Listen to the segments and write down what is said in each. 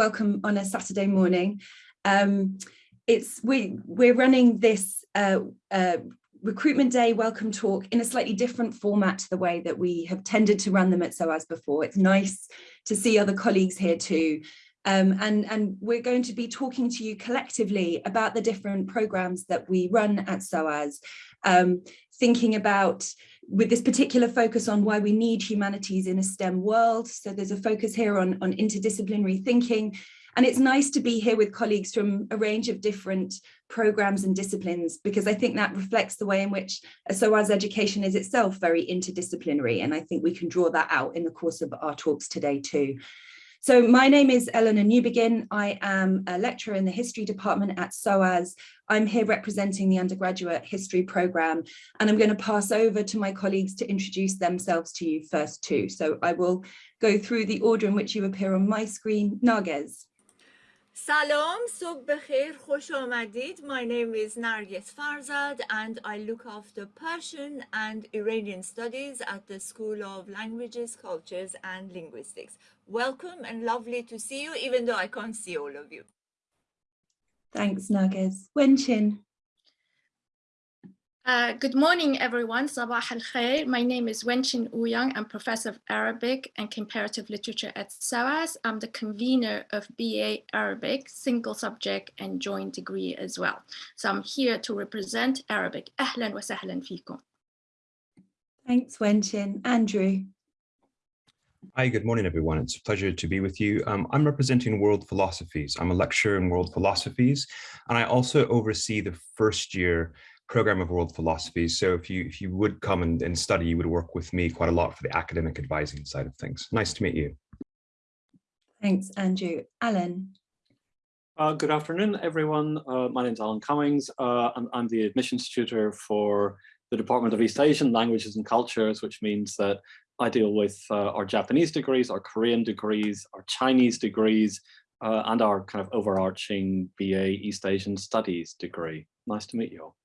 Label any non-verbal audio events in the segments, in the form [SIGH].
welcome on a Saturday morning. Um, it's we we're running this uh, uh, recruitment day welcome talk in a slightly different format to the way that we have tended to run them at SOAS before. It's nice to see other colleagues here too. Um, and, and we're going to be talking to you collectively about the different programs that we run at SOAS, um, thinking about with this particular focus on why we need humanities in a STEM world. So there's a focus here on, on interdisciplinary thinking. And it's nice to be here with colleagues from a range of different programs and disciplines, because I think that reflects the way in which SOAS education is itself very interdisciplinary. And I think we can draw that out in the course of our talks today too. So my name is Eleanor Newbigin. I am a lecturer in the history department at SOAS. I'm here representing the undergraduate history program, and I'm going to pass over to my colleagues to introduce themselves to you first too. So I will go through the order in which you appear on my screen. Narges. Salam, alaikum, Bekhair, My name is Narges Farzad and I look after Persian and Iranian studies at the School of Languages, Cultures and Linguistics. Welcome and lovely to see you, even though I can't see all of you. Thanks, Narges. Wenchin. Uh, good morning, everyone. Sabah al khair. My name is Wenchin Ouyang. I'm professor of Arabic and comparative literature at SOAS. I'm the convener of BA Arabic, single subject and joint degree as well. So I'm here to represent Arabic. Ahlan wa sahlan fikum. Thanks, Wenchin. Andrew. Hi, good morning, everyone. It's a pleasure to be with you. Um, I'm representing World Philosophies. I'm a lecturer in World Philosophies, and I also oversee the first year program of world philosophy. So if you if you would come and, and study, you would work with me quite a lot for the academic advising side of things. Nice to meet you. Thanks, Andrew. Alan. Uh, good afternoon, everyone. Uh, my name is Alan Cummings. Uh, I'm, I'm, the admissions tutor for the Department of East Asian Languages and Cultures, which means that I deal with uh, our Japanese degrees, our Korean degrees, our Chinese degrees, uh, and our kind of overarching BA East Asian Studies degree. Nice to meet you all.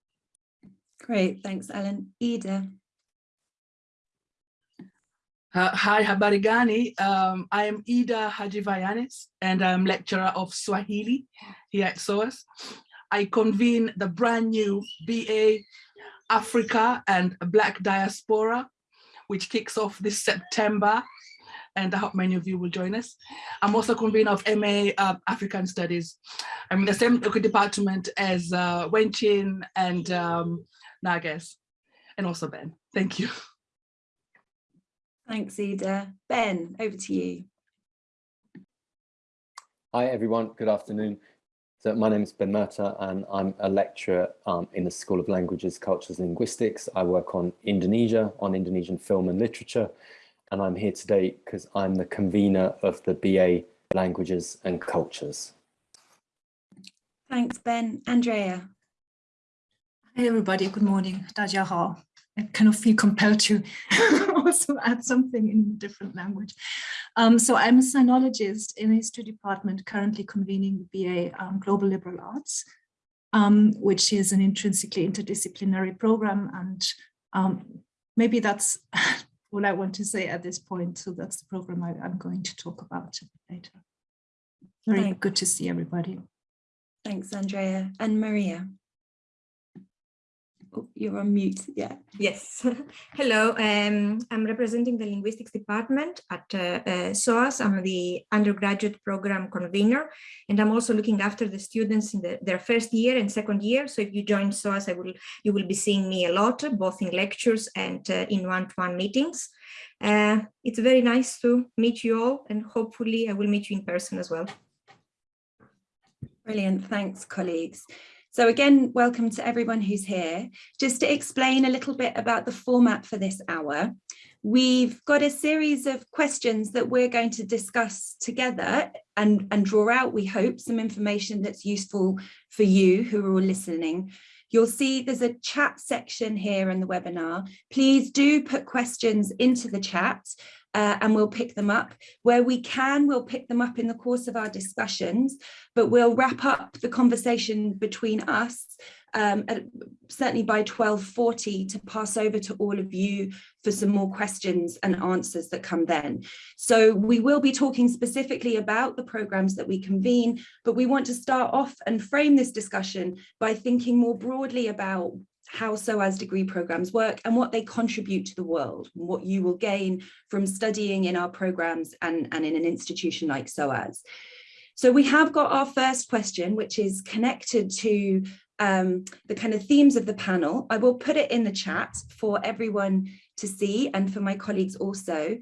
Great, thanks, Ellen. Ida. Uh, hi, Habarigani. Um, I am Ida Hadjivayanis, and I'm lecturer of Swahili here at SOAS. I convene the brand new BA Africa and Black Diaspora, which kicks off this September, and I hope many of you will join us. I'm also convener of MA uh, African Studies. I'm in the same department as uh, Wenchin and um, Narges, and also Ben. Thank you. [LAUGHS] Thanks, Ida. Ben, over to you. Hi, everyone. Good afternoon. So my name is Ben Murtagh and I'm a lecturer um, in the School of Languages, Cultures and Linguistics. I work on Indonesia, on Indonesian film and literature. And I'm here today because I'm the convener of the BA Languages and Cultures. Thanks, Ben. Andrea. Hey everybody, good morning. Daja I kind of feel compelled to [LAUGHS] also add something in a different language. Um, so I'm a sinologist in the history department, currently convening the BA um, Global Liberal Arts, um, which is an intrinsically interdisciplinary program. And um, maybe that's [LAUGHS] all I want to say at this point. So that's the program I, am going to talk about later. Very Thanks. good to see everybody. Thanks, Andrea. And Maria. Oh, you're on mute, yeah. Yes. [LAUGHS] Hello, um, I'm representing the linguistics department at uh, uh, SOAS. I'm the undergraduate program convener, and I'm also looking after the students in the, their first year and second year. So if you join SOAS, I will, you will be seeing me a lot, both in lectures and uh, in one-to-one -one meetings. Uh, it's very nice to meet you all, and hopefully I will meet you in person as well. Brilliant, thanks colleagues. So again, welcome to everyone who's here. Just to explain a little bit about the format for this hour, we've got a series of questions that we're going to discuss together and, and draw out, we hope, some information that's useful for you who are all listening. You'll see there's a chat section here in the webinar. Please do put questions into the chat uh, and we'll pick them up. Where we can, we'll pick them up in the course of our discussions, but we'll wrap up the conversation between us um, at, certainly by 12.40 to pass over to all of you for some more questions and answers that come then. So we will be talking specifically about the programs that we convene, but we want to start off and frame this discussion by thinking more broadly about how SOAS degree programs work and what they contribute to the world, what you will gain from studying in our programs and, and in an institution like SOAS. So we have got our first question, which is connected to um, the kind of themes of the panel. I will put it in the chat for everyone to see and for my colleagues also.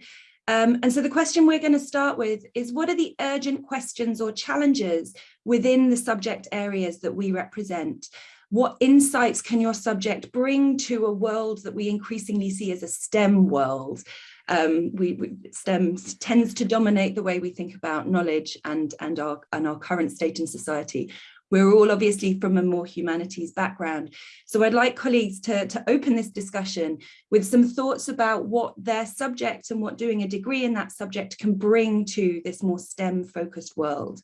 Um, and so the question we're going to start with is what are the urgent questions or challenges within the subject areas that we represent? What insights can your subject bring to a world that we increasingly see as a STEM world? Um, we, we, STEM tends to dominate the way we think about knowledge and, and, our, and our current state in society. We're all obviously from a more humanities background. So I'd like colleagues to, to open this discussion with some thoughts about what their subject and what doing a degree in that subject can bring to this more STEM focused world.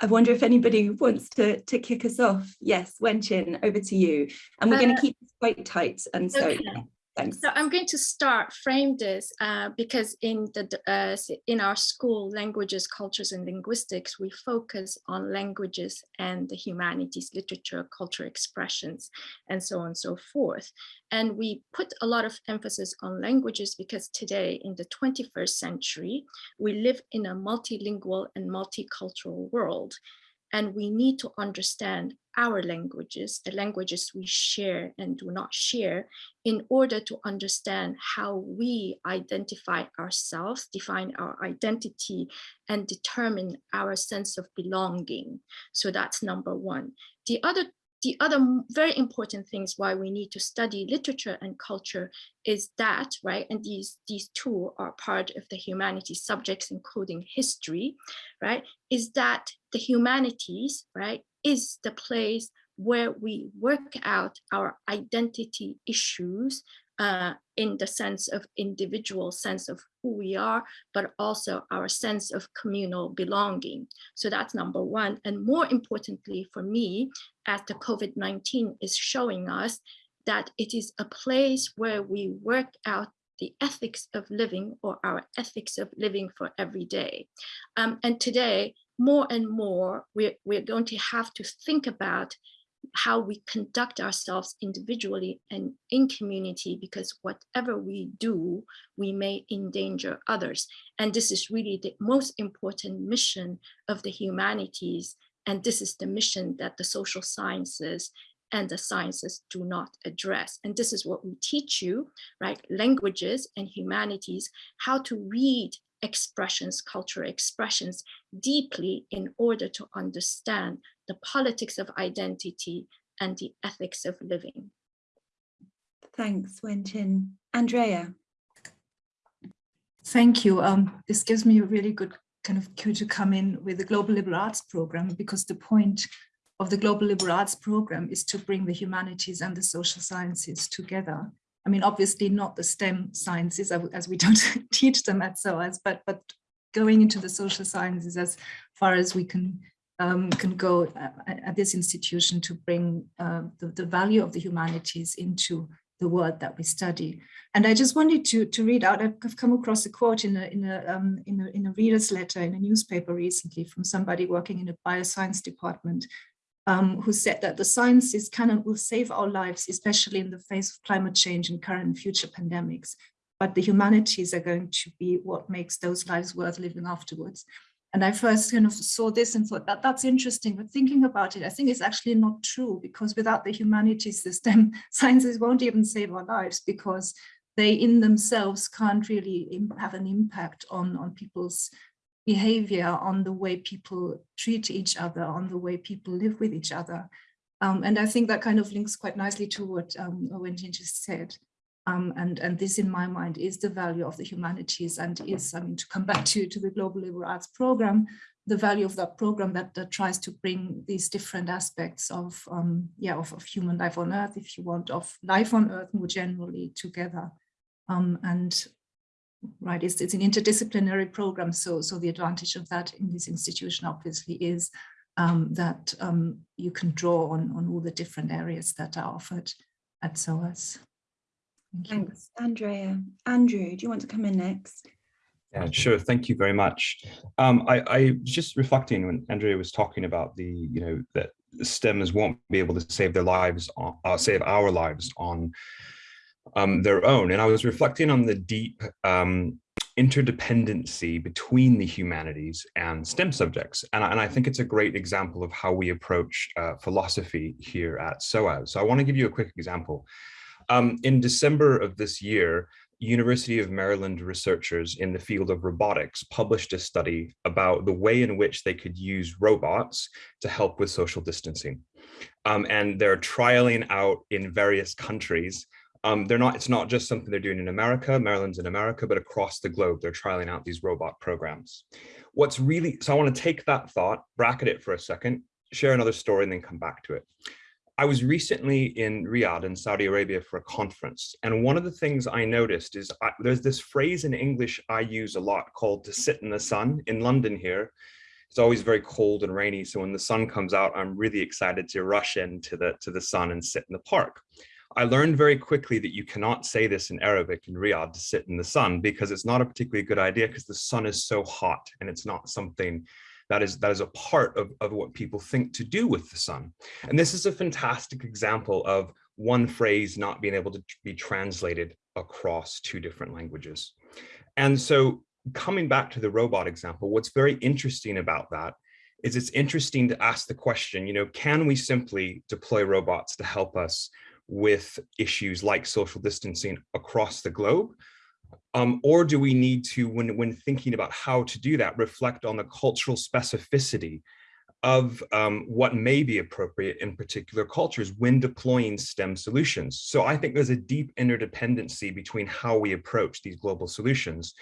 I wonder if anybody wants to, to kick us off. Yes, Wenchin, over to you. And we're uh, going to keep this quite tight. And so okay. Thanks. So I'm going to start frame this uh, because in the uh, in our school languages, cultures and linguistics, we focus on languages and the humanities, literature, culture expressions, and so on and so forth. And we put a lot of emphasis on languages because today in the 21st century, we live in a multilingual and multicultural world and we need to understand our languages, the languages we share and do not share, in order to understand how we identify ourselves, define our identity, and determine our sense of belonging. So that's number one. The other the other very important things why we need to study literature and culture is that, right, and these, these two are part of the humanities subjects, including history, right, is that the humanities, right, is the place where we work out our identity issues uh, in the sense of individual sense of who we are, but also our sense of communal belonging. So that's number one. And more importantly for me, as the COVID-19 is showing us that it is a place where we work out the ethics of living or our ethics of living for every day. Um, and today, more and more, we're, we're going to have to think about how we conduct ourselves individually and in community because whatever we do, we may endanger others. And this is really the most important mission of the humanities. And this is the mission that the social sciences and the sciences do not address. And this is what we teach you, right? Languages and humanities, how to read expressions, cultural expressions deeply in order to understand the politics of identity and the ethics of living. Thanks, Wenchin. Andrea. Thank you. Um, this gives me a really good kind of cue to come in with the Global Liberal Arts Program because the point of the Global Liberal Arts Program is to bring the humanities and the social sciences together. I mean, obviously not the STEM sciences as we don't [LAUGHS] teach them at SOAS, but, but going into the social sciences as far as we can um, can go uh, at this institution to bring uh, the, the value of the humanities into the world that we study. And I just wanted to, to read out, I've come across a quote in a, in, a, um, in, a, in a reader's letter in a newspaper recently from somebody working in a bioscience department um, who said that the sciences can and will save our lives, especially in the face of climate change and current and future pandemics. But the humanities are going to be what makes those lives worth living afterwards. And I first kind of saw this and thought that that's interesting, but thinking about it, I think it's actually not true because without the humanities system, [LAUGHS] sciences won't even save our lives because they in themselves can't really have an impact on, on people's behavior, on the way people treat each other, on the way people live with each other. Um, and I think that kind of links quite nicely to what um, Wenjin just said. Um, and, and this, in my mind, is the value of the humanities and is, I mean, to come back to, to the Global Liberal Arts Program, the value of that program that, that tries to bring these different aspects of, um, yeah, of, of, human life on Earth, if you want, of life on Earth more generally together. Um, and right? It's, it's an interdisciplinary program. So, so the advantage of that in this institution obviously is um, that um, you can draw on, on all the different areas that are offered at SOAS. Thank. Thanks, Andrea. Andrew, do you want to come in next? Yeah, sure. Thank you very much. Um, I, I was just reflecting when Andrea was talking about the, you know, that STEMs won't be able to save their lives, on, uh, save our lives on um, their own. And I was reflecting on the deep um, interdependency between the humanities and STEM subjects. And, and I think it's a great example of how we approach uh, philosophy here at SOAS. So I want to give you a quick example. Um, in December of this year, University of Maryland researchers in the field of robotics published a study about the way in which they could use robots to help with social distancing. Um, and they're trialing out in various countries. Um, they're not, it's not just something they're doing in America, Maryland's in America, but across the globe, they're trialing out these robot programs. What's really, so I wanna take that thought, bracket it for a second, share another story and then come back to it. I was recently in Riyadh in Saudi Arabia for a conference. And one of the things I noticed is I, there's this phrase in English I use a lot called to sit in the sun in London here. It's always very cold and rainy. So when the sun comes out, I'm really excited to rush into the, to the sun and sit in the park. I learned very quickly that you cannot say this in Arabic in Riyadh to sit in the sun because it's not a particularly good idea because the sun is so hot and it's not something that is that is a part of, of what people think to do with the sun. And this is a fantastic example of one phrase not being able to be translated across two different languages. And so coming back to the robot example, what's very interesting about that is it's interesting to ask the question, you know, can we simply deploy robots to help us with issues like social distancing across the globe? Um, or do we need to, when, when thinking about how to do that, reflect on the cultural specificity of um, what may be appropriate in particular cultures when deploying STEM solutions. So I think there's a deep interdependency between how we approach these global solutions.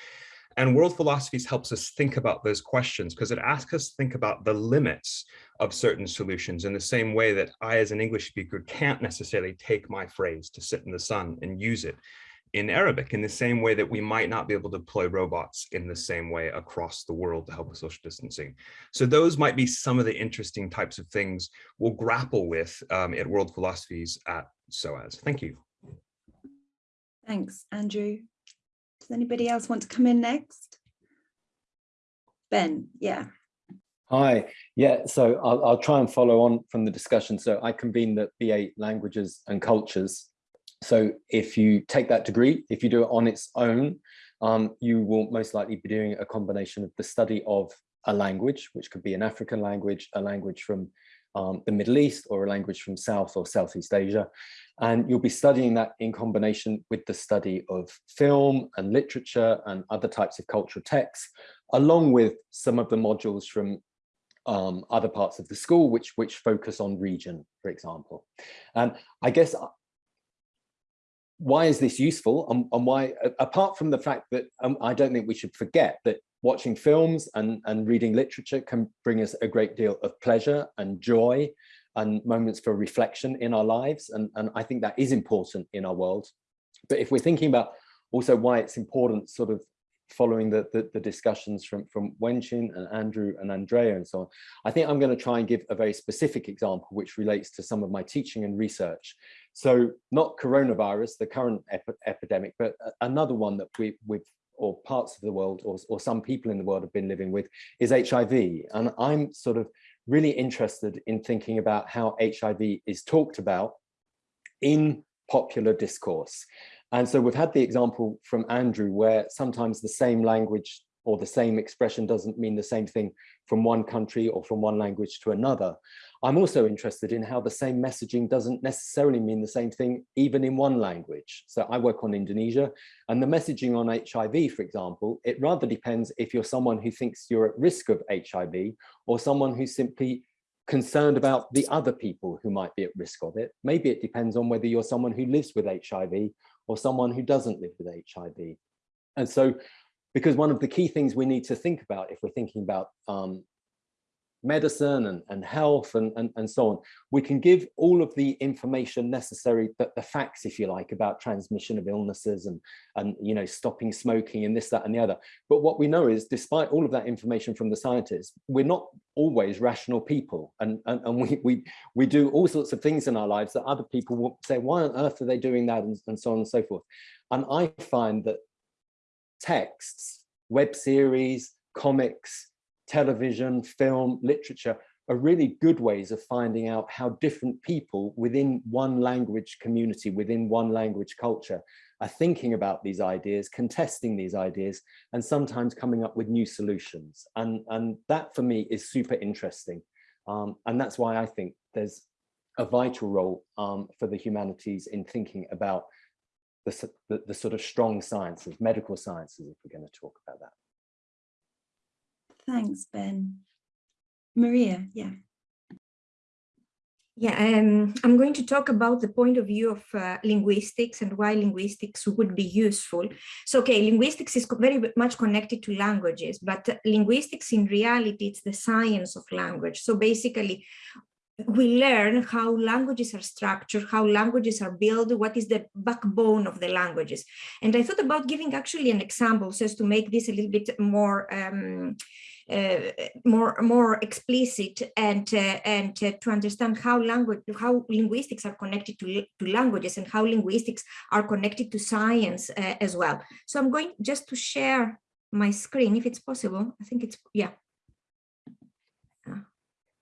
And world philosophies helps us think about those questions because it asks us to think about the limits of certain solutions in the same way that I, as an English speaker, can't necessarily take my phrase to sit in the sun and use it in Arabic in the same way that we might not be able to deploy robots in the same way across the world to help with social distancing. So those might be some of the interesting types of things we'll grapple with um, at World Philosophies at SOAS. Thank you. Thanks, Andrew. Does anybody else want to come in next? Ben, yeah. Hi, yeah, so I'll, I'll try and follow on from the discussion. So I convene the BA Languages and Cultures so if you take that degree, if you do it on its own, um, you will most likely be doing a combination of the study of a language, which could be an African language, a language from um, the Middle East or a language from South or Southeast Asia. And you'll be studying that in combination with the study of film and literature and other types of cultural texts, along with some of the modules from um, other parts of the school, which, which focus on region, for example. And I guess why is this useful and, and why apart from the fact that um, i don't think we should forget that watching films and and reading literature can bring us a great deal of pleasure and joy and moments for reflection in our lives and and i think that is important in our world but if we're thinking about also why it's important sort of following the, the, the, discussions from, from Wenchin and Andrew and Andrea and so on, I think I'm going to try and give a very specific example which relates to some of my teaching and research. So not coronavirus, the current ep epidemic, but another one that we, we've or parts of the world or, or some people in the world have been living with is HIV. And I'm sort of really interested in thinking about how HIV is talked about in popular discourse. And so we've had the example from Andrew where sometimes the same language or the same expression doesn't mean the same thing from one country or from one language to another. I'm also interested in how the same messaging doesn't necessarily mean the same thing even in one language. So I work on Indonesia and the messaging on HIV, for example, it rather depends if you're someone who thinks you're at risk of HIV or someone who's simply concerned about the other people who might be at risk of it. Maybe it depends on whether you're someone who lives with HIV or someone who doesn't live with HIV. And so, because one of the key things we need to think about if we're thinking about um, medicine and, and health and, and, and so on. We can give all of the information necessary, the, the facts, if you like, about transmission of illnesses and, and you know, stopping smoking and this, that, and the other. But what we know is, despite all of that information from the scientists, we're not always rational people. And, and, and we, we, we do all sorts of things in our lives that other people will say, why on earth are they doing that? And, and so on and so forth. And I find that texts, web series, comics, television, film, literature are really good ways of finding out how different people within one language community, within one language culture, are thinking about these ideas, contesting these ideas, and sometimes coming up with new solutions. And, and that for me is super interesting. Um, and that's why I think there's a vital role um, for the humanities in thinking about the, the, the sort of strong sciences, medical sciences, if we're going to talk about that. Thanks, Ben. Maria, yeah. Yeah, um, I'm going to talk about the point of view of uh, linguistics and why linguistics would be useful. So, okay, linguistics is very much connected to languages, but linguistics in reality, it's the science of language. So basically, we learn how languages are structured, how languages are built, what is the backbone of the languages. And I thought about giving actually an example so as to make this a little bit more um, uh, more more explicit and uh, and uh, to understand how language how linguistics are connected to, to languages and how linguistics are connected to science uh, as well. So i'm going just to share my screen if it's possible. I think it's yeah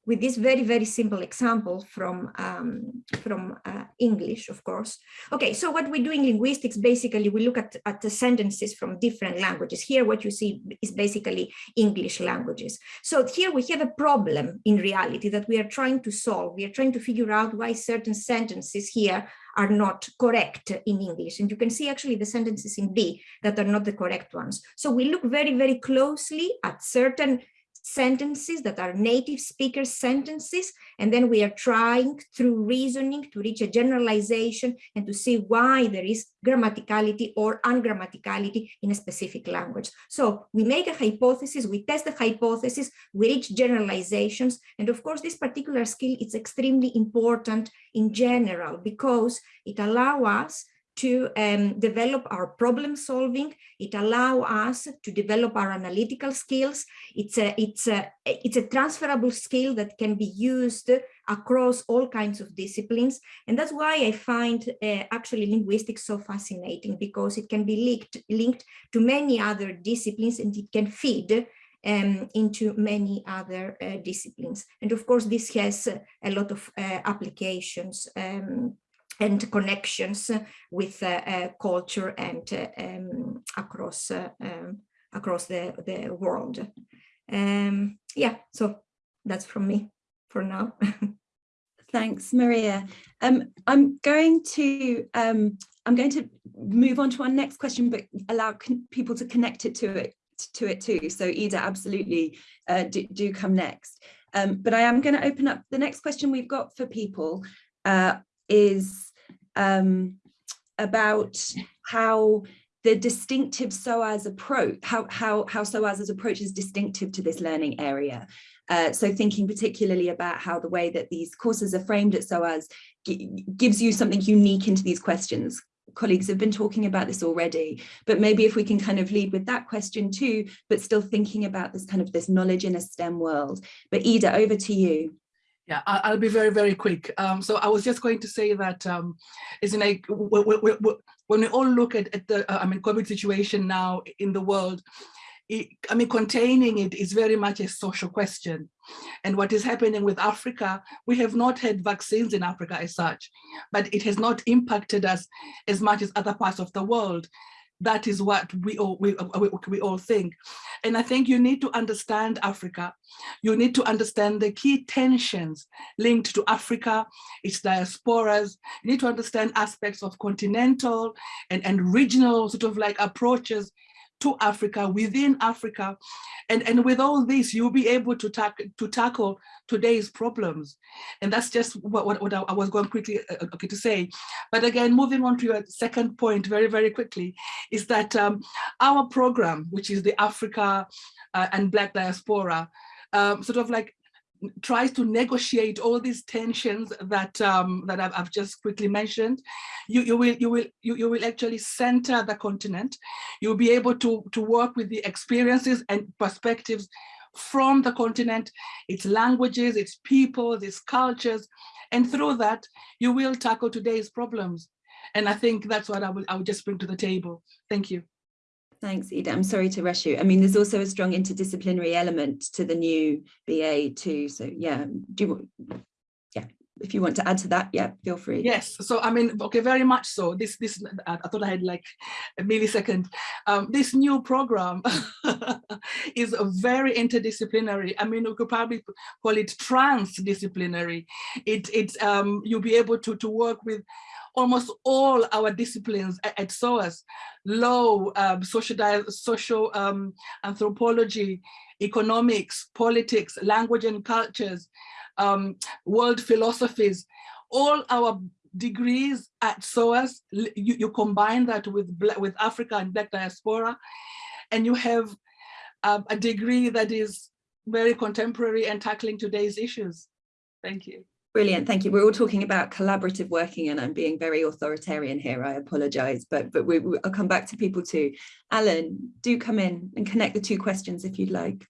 with this very, very simple example from, um, from uh, English, of course. Okay, so what we do in linguistics, basically, we look at, at the sentences from different languages. Here, what you see is basically English languages. So here we have a problem in reality that we are trying to solve. We are trying to figure out why certain sentences here are not correct in English. And you can see actually the sentences in B that are not the correct ones. So we look very, very closely at certain sentences that are native speaker sentences. And then we are trying through reasoning to reach a generalization and to see why there is grammaticality or ungrammaticality in a specific language. So we make a hypothesis, we test the hypothesis, we reach generalizations. And of course, this particular skill is extremely important in general because it allows us to um, develop our problem solving. It allows us to develop our analytical skills. It's a, it's, a, it's a transferable skill that can be used across all kinds of disciplines. And that's why I find uh, actually linguistics so fascinating because it can be linked, linked to many other disciplines and it can feed um, into many other uh, disciplines. And of course, this has a lot of uh, applications um, and connections with uh, uh, culture and uh, um, across um, across the the world. Um, yeah, so that's from me for now. [LAUGHS] Thanks, Maria. Um, I'm going to um, I'm going to move on to our next question, but allow people to connect it to it to it too. So Ida, absolutely uh, do, do, come next. Um, but I am going to open up the next question we've got for people is um, about how the distinctive SOAS approach, how, how, how SOAS's approach is distinctive to this learning area. Uh, so thinking particularly about how the way that these courses are framed at SOAS gives you something unique into these questions. Colleagues have been talking about this already, but maybe if we can kind of lead with that question too, but still thinking about this kind of this knowledge in a STEM world. But Ida, over to you. Yeah, I'll be very, very quick. Um, so I was just going to say that um, it's like when we all look at, at the, uh, I mean, COVID situation now in the world, it, I mean, containing it is very much a social question. And what is happening with Africa, we have not had vaccines in Africa as such, but it has not impacted us as much as other parts of the world that is what we all we, we, we, all think. And i think you need to understand africa. You need to understand the key tensions linked to africa its diasporas. You need to understand aspects of continental and and regional sort of like approaches to Africa, within Africa. And, and with all this, you'll be able to, tack, to tackle today's problems. And that's just what, what, what I was going quickly uh, uh, okay, to say. But again, moving on to your second point very, very quickly, is that um, our program, which is the Africa uh, and Black Diaspora, um, sort of like tries to negotiate all these tensions that um, that I've, I've, just quickly mentioned, you, you will you will you, you will actually center the continent. You'll be able to to work with the experiences and perspectives from the continent, its languages, its people, its cultures, and through that you will tackle today's problems. And I think that's what I will I will just bring to the table. Thank you. Thanks, Ida. I'm sorry to rush you. I mean, there's also a strong interdisciplinary element to the new BA too. So yeah, do you, want, yeah, if you want to add to that, yeah, feel free. Yes. So I mean, okay, very much so. This this I thought I had like a millisecond. Um, this new program [LAUGHS] is very interdisciplinary. I mean, we could probably call it transdisciplinary. It it um you'll be able to to work with almost all our disciplines at, at SOAS, law, um, social, social um, anthropology, economics, politics, language and cultures, um, world philosophies, all our degrees at SOAS, you, you combine that with, with Africa and Black diaspora, and you have um, a degree that is very contemporary and tackling today's issues. Thank you. Brilliant, thank you. We're all talking about collaborative working and I'm being very authoritarian here, I apologise, but, but we, I'll come back to people too. Alan, do come in and connect the two questions if you'd like.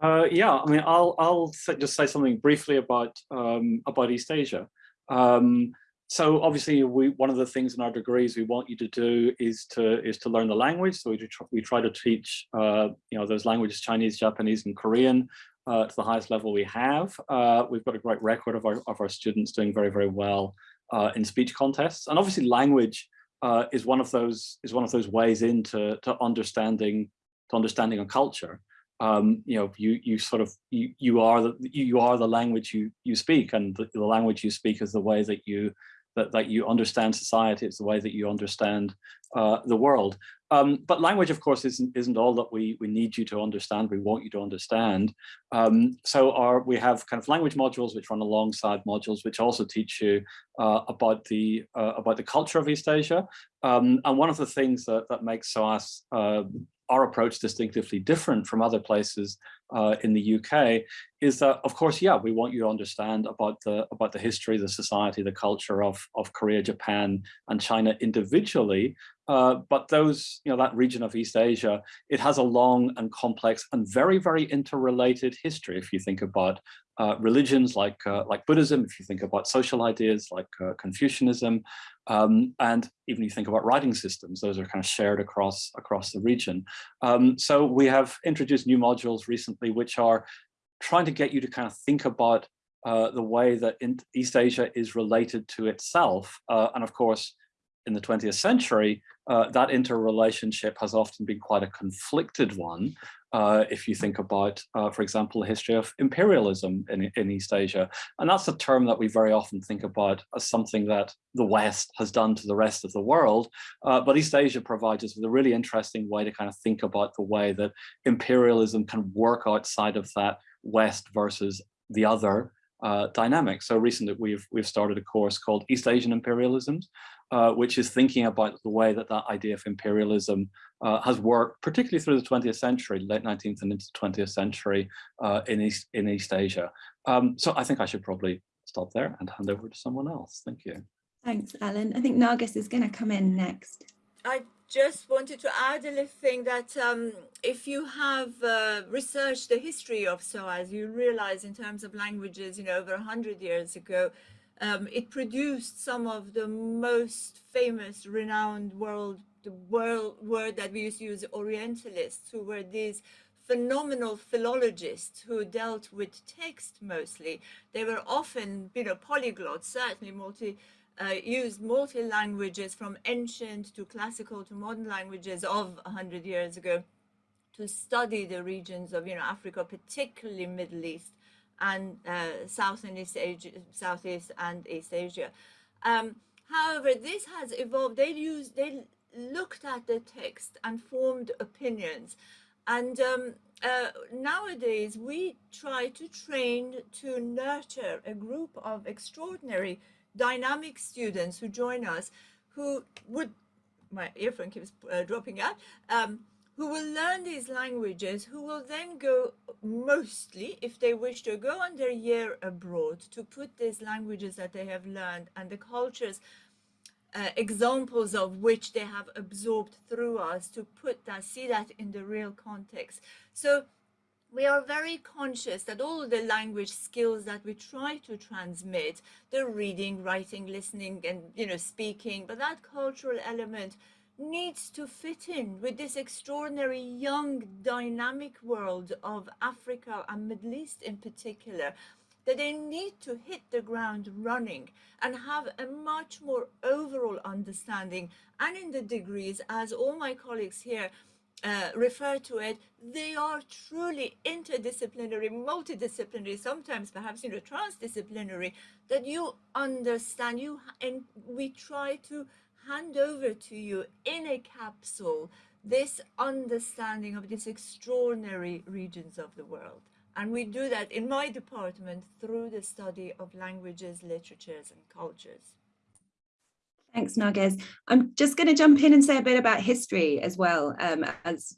Uh, yeah, I mean, I'll, I'll just say something briefly about, um, about East Asia. Um, so obviously, we, one of the things in our degrees we want you to do is to is to learn the language. So we, try, we try to teach, uh, you know, those languages, Chinese, Japanese, and Korean uh, to the highest level we have. Uh, we've got a great record of our, of our students doing very, very well uh, in speech contests. And obviously language uh, is one of those is one of those ways into to understanding to understanding a culture. Um, you know, you you sort of you you are the you are the language you you speak, and the, the language you speak is the way that you that, that you understand society, it's the way that you understand uh, the world. Um, but language, of course, isn't, isn't all that we, we need you to understand, we want you to understand. Um, so our, we have kind of language modules which run alongside modules which also teach you uh, about, the, uh, about the culture of East Asia. Um, and one of the things that, that makes SOAS uh, our approach distinctively different from other places uh, in the UK is that, of course, yeah, we want you to understand about the about the history, the society, the culture of of Korea, Japan, and China individually. Uh, but those, you know, that region of East Asia, it has a long and complex and very, very interrelated history. If you think about uh, religions like uh, like Buddhism, if you think about social ideas like uh, Confucianism, um, and even you think about writing systems, those are kind of shared across across the region. Um, so we have introduced new modules recently, which are trying to get you to kind of think about uh, the way that East Asia is related to itself. Uh, and of course, in the 20th century, uh, that interrelationship has often been quite a conflicted one. Uh, if you think about, uh, for example, the history of imperialism in, in East Asia. And that's a term that we very often think about as something that the West has done to the rest of the world. Uh, but East Asia provides us with a really interesting way to kind of think about the way that imperialism can work outside of that West versus the other uh, dynamic. So recently we've we've started a course called East Asian Imperialisms, uh, which is thinking about the way that that idea of imperialism uh, has worked, particularly through the 20th century, late 19th and into 20th century uh, in East in East Asia. Um, so I think I should probably stop there and hand over to someone else. Thank you. Thanks, Alan. I think Narges is going to come in next. I just wanted to add a little thing that um, if you have uh, researched the history of SOAS, you realize in terms of languages, you know, over 100 years ago, um, it produced some of the most famous, renowned world, the world word that we used to use, Orientalists, who were these phenomenal philologists who dealt with text mostly. They were often, you know, polyglots, certainly multi, uh, used multi-languages from ancient to classical to modern languages of 100 years ago to study the regions of, you know, Africa, particularly Middle East and uh, South and East Asia, Southeast and East Asia. Um, however, this has evolved. They used, they looked at the text and formed opinions. And um, uh, nowadays, we try to train to nurture a group of extraordinary dynamic students who join us who would, my earphone keeps uh, dropping out, um, who will learn these languages, who will then go mostly, if they wish to go on their year abroad, to put these languages that they have learned and the cultures, uh, examples of which they have absorbed through us, to put that, see that in the real context. So we are very conscious that all the language skills that we try to transmit, the reading, writing, listening, and you know, speaking, but that cultural element needs to fit in with this extraordinary young dynamic world of Africa and Middle East in particular that they need to hit the ground running and have a much more overall understanding and in the degrees as all my colleagues here uh, refer to it, they are truly interdisciplinary, multidisciplinary, sometimes perhaps you know transdisciplinary, that you understand you and we try to hand over to you in a capsule this understanding of these extraordinary regions of the world. And we do that in my department through the study of languages, literatures, and cultures. Thanks, Narges. I'm just going to jump in and say a bit about history as well um, as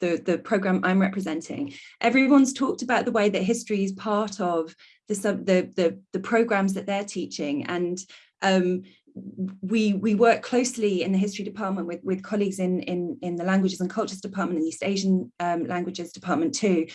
the, the program I'm representing. Everyone's talked about the way that history is part of the, the, the, the programs that they're teaching and um, we we work closely in the history department with with colleagues in in in the languages and cultures department and the east asian um, languages department too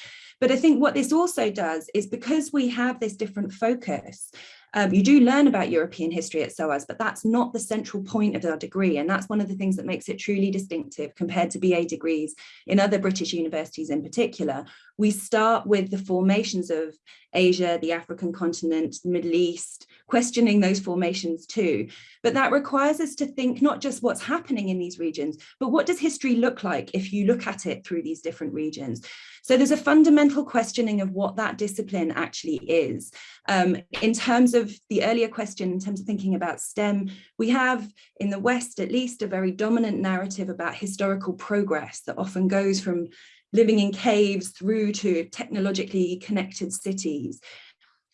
but i think what this also does is because we have this different focus um, you do learn about European history at SOAS, but that's not the central point of our degree. And that's one of the things that makes it truly distinctive compared to BA degrees in other British universities in particular. We start with the formations of Asia, the African continent, the Middle East, questioning those formations too. But that requires us to think not just what's happening in these regions, but what does history look like if you look at it through these different regions? So there's a fundamental questioning of what that discipline actually is. Um, in terms of the earlier question, in terms of thinking about STEM, we have in the West, at least a very dominant narrative about historical progress that often goes from living in caves through to technologically connected cities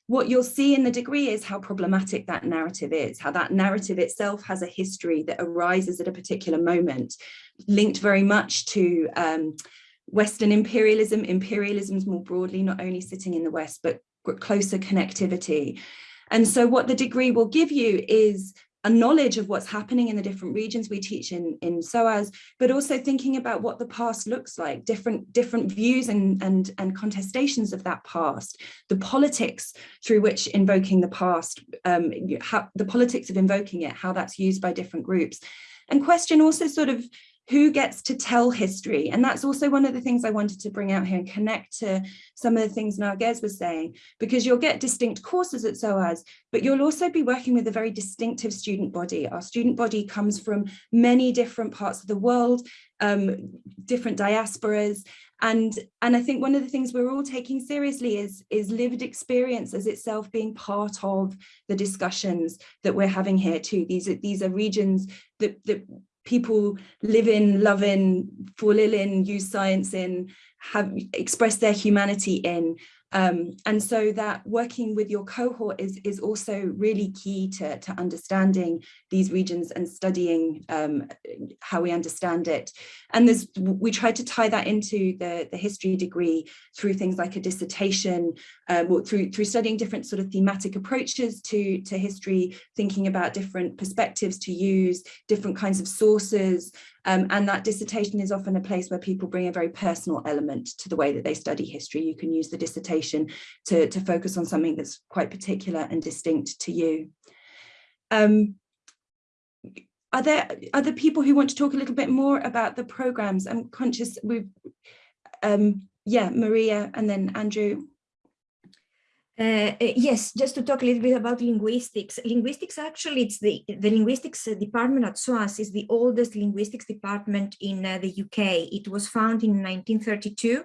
what you'll see in the degree is how problematic that narrative is, how that narrative itself has a history that arises at a particular moment, linked very much to um, Western imperialism, imperialisms more broadly, not only sitting in the West, but closer connectivity. And so what the degree will give you is a knowledge of what's happening in the different regions we teach in, in SOAS, but also thinking about what the past looks like, different, different views and, and, and contestations of that past, the politics through which invoking the past, um, how, the politics of invoking it, how that's used by different groups. And question also sort of who gets to tell history. And that's also one of the things I wanted to bring out here and connect to some of the things Narges was saying because you'll get distinct courses at SOAS but you'll also be working with a very distinctive student body. Our student body comes from many different parts of the world um, different diasporas. And and I think one of the things we're all taking seriously is is lived experience as itself being part of the discussions that we're having here too. These are these are regions that that people live in, love in, fall ill in, use science in, have express their humanity in. Um, and so that working with your cohort is, is also really key to, to understanding these regions and studying um, how we understand it. And there's, we tried to tie that into the, the history degree through things like a dissertation, um, through, through studying different sort of thematic approaches to, to history, thinking about different perspectives to use, different kinds of sources, um, and that dissertation is often a place where people bring a very personal element to the way that they study history. You can use the dissertation to, to focus on something that's quite particular and distinct to you. Um, are there other people who want to talk a little bit more about the programs? I'm conscious we've, um, yeah, Maria and then Andrew. Uh, uh, yes, just to talk a little bit about linguistics. Linguistics actually, it's the, the linguistics department at SOAS is the oldest linguistics department in uh, the UK. It was founded in 1932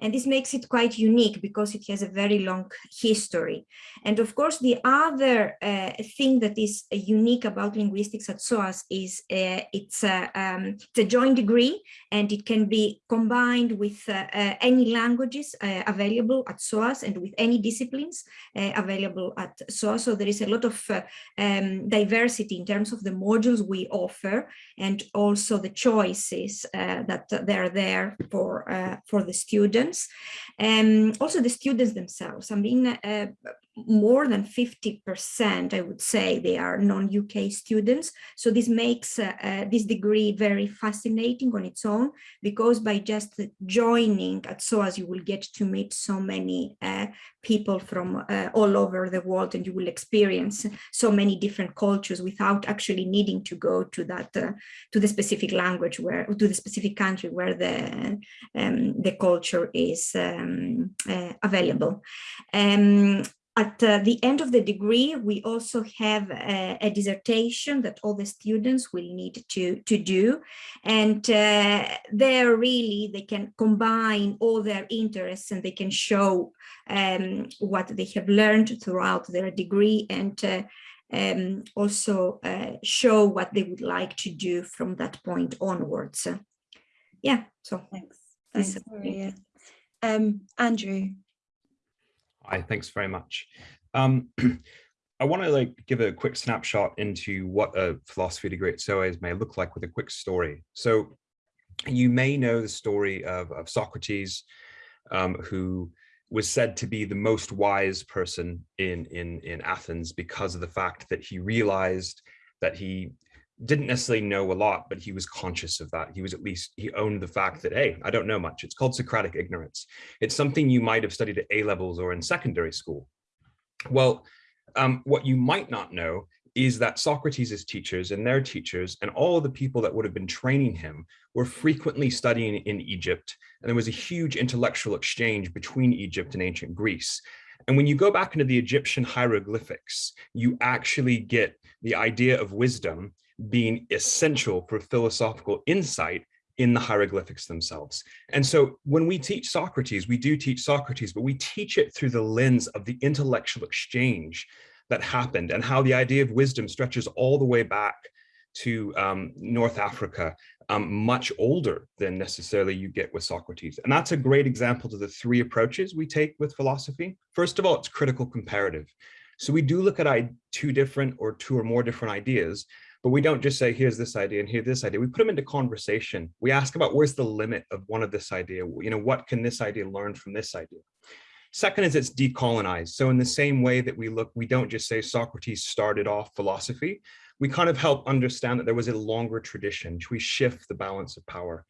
And this makes it quite unique because it has a very long history. And of course, the other uh, thing that is unique about linguistics at SOAS is uh, it's, a, um, it's a joint degree and it can be combined with uh, uh, any languages uh, available at SOAS and with any disciplines available at SOAS. So there is a lot of um, diversity in terms of the modules we offer and also the choices that they're there for, for the students. And um, also the students themselves. I mean, uh, more than 50%, I would say, they are non-UK students. So this makes uh, uh, this degree very fascinating on its own, because by just joining at SOAS, you will get to meet so many uh, people from uh, all over the world, and you will experience so many different cultures without actually needing to go to that, uh, to the specific language where, to the specific country where the, um, the culture is um, uh, available. Um, at uh, the end of the degree, we also have a, a, dissertation that all the students will need to, to do. And uh, there really, they can combine all their interests and they can show um, what they have learned throughout their degree and uh, um, also uh, show what they would like to do from that point onwards. yeah, so thanks. Thanks, Maria. Um, Andrew. Hi, thanks very much. Um, [CLEARS THROAT] I want to like give a quick snapshot into what a philosophy degree at SOAS may look like with a quick story. So you may know the story of, of Socrates, um, who was said to be the most wise person in, in, in Athens because of the fact that he realized that he didn't necessarily know a lot, but he was conscious of that. He was at least, he owned the fact that, hey, I don't know much. It's called Socratic ignorance. It's something you might have studied at A levels or in secondary school. Well, um, what you might not know is that Socrates' teachers and their teachers and all the people that would have been training him were frequently studying in Egypt. And there was a huge intellectual exchange between Egypt and ancient Greece. And when you go back into the Egyptian hieroglyphics, you actually get the idea of wisdom being essential for philosophical insight in the hieroglyphics themselves. And so when we teach Socrates, we do teach Socrates, but we teach it through the lens of the intellectual exchange that happened and how the idea of wisdom stretches all the way back to um, North Africa, um, much older than necessarily you get with Socrates. And that's a great example to the three approaches we take with philosophy. First of all, it's critical comparative. So we do look at two different or two or more different ideas, but we don't just say, here's this idea and here's this idea. We put them into conversation. We ask about where's the limit of one of this idea? You know, what can this idea learn from this idea? Second is it's decolonized. So in the same way that we look, we don't just say Socrates started off philosophy. We kind of help understand that there was a longer tradition. We shift the balance of power.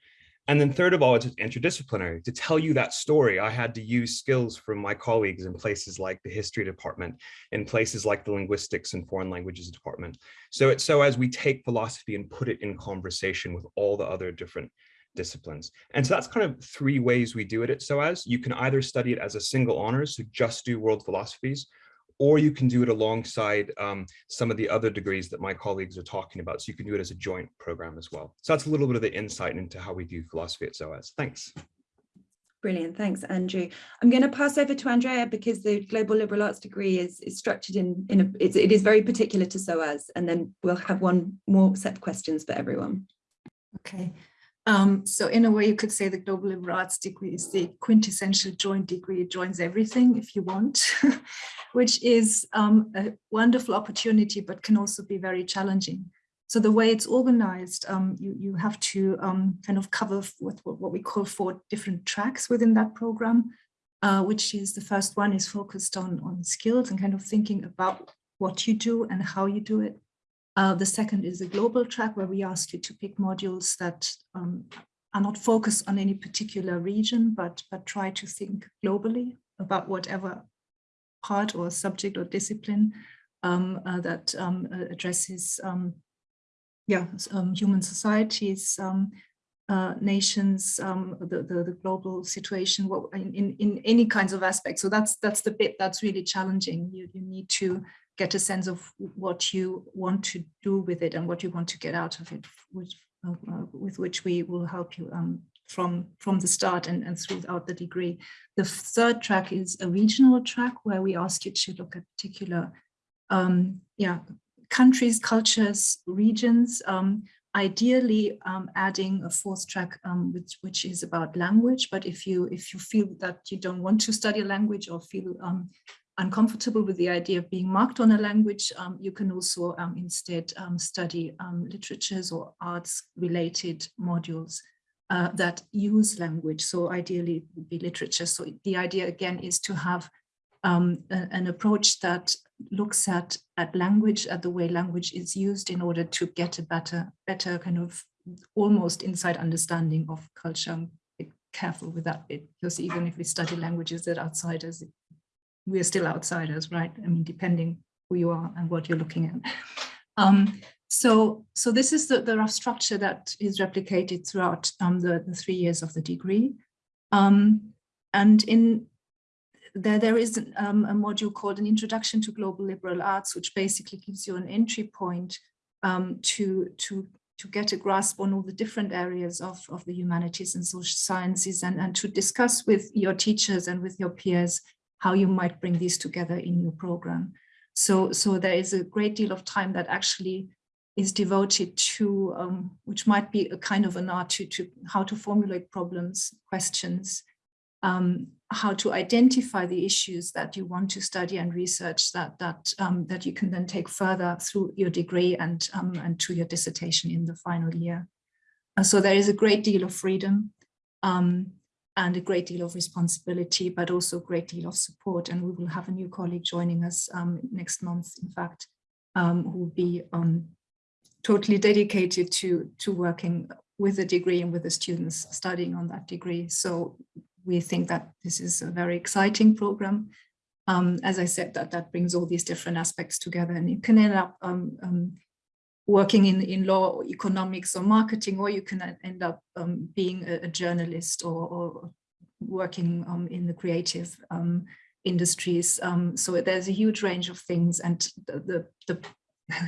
And then third of all, it's interdisciplinary. To tell you that story, I had to use skills from my colleagues in places like the history department, in places like the linguistics and foreign languages department. So it's so as we take philosophy and put it in conversation with all the other different disciplines. And so that's kind of three ways we do it at SOAS. You can either study it as a single honors, so just do world philosophies, or you can do it alongside um, some of the other degrees that my colleagues are talking about. So you can do it as a joint program as well. So that's a little bit of the insight into how we do philosophy at SOAS. Thanks. Brilliant, thanks, Andrew. I'm going to pass over to Andrea because the global liberal arts degree is, is structured in, in a, it's, it is very particular to SOAS, and then we'll have one more set of questions for everyone. Okay, um, so in a way, you could say the global liberal arts degree is the quintessential joint degree. It joins everything if you want, [LAUGHS] which is um, a wonderful opportunity, but can also be very challenging. So the way it's organized, um, you, you have to um, kind of cover with what we call four different tracks within that program, uh, which is the first one is focused on, on skills and kind of thinking about what you do and how you do it. Uh, the second is a global track where we asked you to pick modules that um, are not focused on any particular region, but, but try to think globally about whatever part or subject or discipline um, uh, that um, addresses um, yeah, um, human societies, um, uh, nations, the, the, the, global situation in, in, in any kinds of aspects. So that's that's the bit that's really challenging. You, you need to get a sense of what you want to do with it and what you want to get out of it, uh, uh, with which we will help you um, from, from the start and, and throughout the degree. The third track is a regional track where we ask you to look at particular um, yeah, countries, cultures, regions, um, ideally um, adding a fourth track um, which, which is about language. But if you if you feel that you don't want to study a language or feel um, uncomfortable with the idea of being marked on a language, um, you can also um, instead um, study literatures or arts related modules uh, that use language. So ideally it would be literature. So the idea again is to have a, an approach that looks at at language, at the way language is used in order to get a better, better kind of almost inside understanding of culture. Be careful with that bit, because even if we study languages that outsiders, we're still outsiders, right? I mean, depending who you are and what you're looking at. Um, so, so this is the, the rough structure that is replicated throughout um, the, the three years of the degree. Um, and in there, there is um, a module called an Introduction to Global Liberal Arts, which basically gives you an entry point um, to, to, to get a grasp on all the different areas of, of the humanities and social sciences and, and to discuss with your teachers and with your peers how you might bring these together in your program. So, so there is a great deal of time that actually is devoted to, um, which might be a kind of an art to, to how to formulate problems, questions, um, how to identify the issues that you want to study and research that that um, that you can then take further through your degree and um, and to your dissertation in the final year. So there is a great deal of freedom um, and a great deal of responsibility, but also a great deal of support. And we will have a new colleague joining us um, next month, in fact, um, who will be um, totally dedicated to to working with the degree and with the students studying on that degree. So we think that this is a very exciting program. Um, as I said, that that brings all these different aspects together and you can end up um, um, working in, in law or economics or marketing, or you can end up um, being a, a, journalist or, or working um, in the creative um, industries. so there's a huge range of things and the, the, the